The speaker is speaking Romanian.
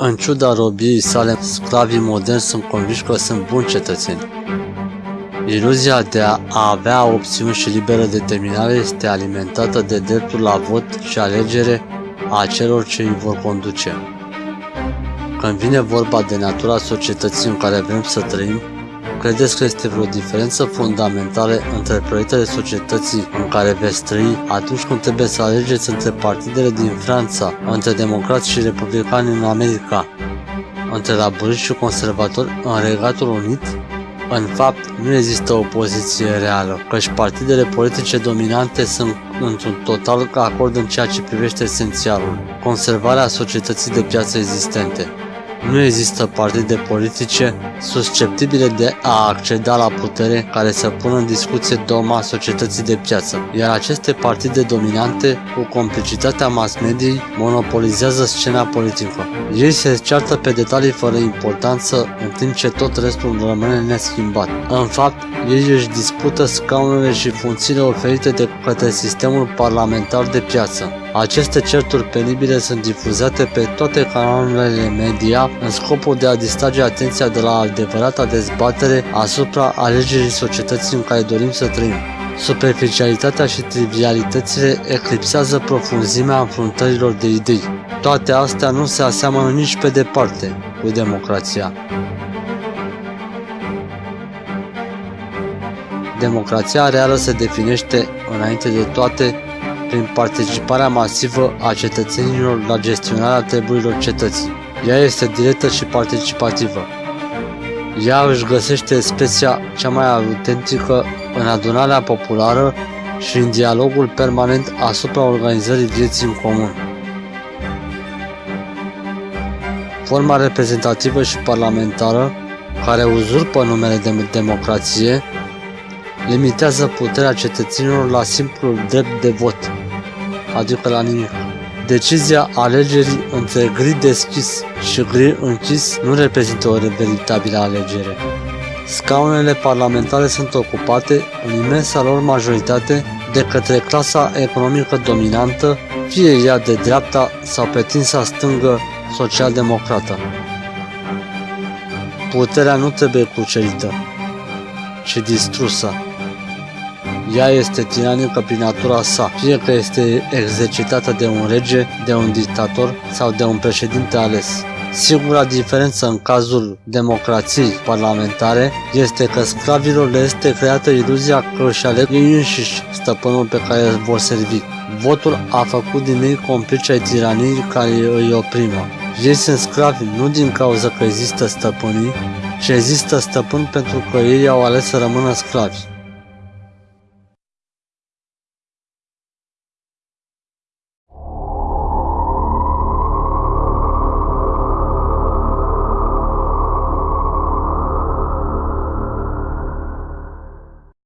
În ciuda robiei sale, sclavii moderni sunt convinși că sunt buni cetățeni. Iluzia de a avea opțiuni și liberă determinare este alimentată de dreptul la vot și alegere a celor ce îi vor conduce. Când vine vorba de natura societății în care vrem să trăim, credeți că este vreo diferență fundamentală între proiectele societății în care veți trăi atunci când trebuie să alegeți între partidele din Franța, între democrați și republicani în America, între laburiști și conservatori în Regatul Unit? În fapt, nu există o poziție reală, căci partidele politice dominante sunt într-un total acord în ceea ce privește esențialul, conservarea societății de piață existente. Nu există partide politice susceptibile de a acceda la putere care să pună în discuție doma societății de piață, iar aceste partide dominante, cu complicitatea mass mediei, monopolizează scena politică. Ei se ceartă pe detalii fără importanță, în timp ce tot restul rămâne neschimbat. În fapt, ei își dispută scaunele și funcțiile oferite de către sistemul parlamentar de piață. Aceste certuri penibile sunt difuzate pe toate canalele media în scopul de a distrage atenția de la adevărata dezbatere asupra alegerii societății în care dorim să trăim. Superficialitatea și trivialitățile eclipsează profunzimea înfruntărilor de idei. Toate astea nu se aseamănă nici pe departe cu democrația. Democrația reală se definește, înainte de toate, prin participarea masivă a cetățenilor la gestionarea treburilor cetății. Ea este directă și participativă. Ea își găsește specia cea mai autentică în adunarea populară și în dialogul permanent asupra organizării vieții în comun. Forma reprezentativă și parlamentară, care uzurpă numele de democrație, limitează puterea cetățenilor la simplul drept de vot, adică la nimic. Decizia alegerii între gri deschis și gri închis nu reprezintă o veritabilă alegere. Scaunele parlamentare sunt ocupate, în imensa lor majoritate, de către clasa economică dominantă, fie ea de dreapta sau pe tinsa stângă social-democrată. Puterea nu trebuie cucerită, ci distrusă. Ea este tiranică prin natura sa, fie că este exercitată de un rege, de un dictator sau de un președinte ales. Singura diferență în cazul democrației parlamentare este că sclavilor le este creată iluzia că își aleg ei înșiși stăpânul pe care îl vor servi. Votul a făcut din ei complice ai tiraniei care îi oprimă. Ei sunt sclavi nu din cauza că există stăpânii, ci există stăpâni pentru că ei au ales să rămână sclavi.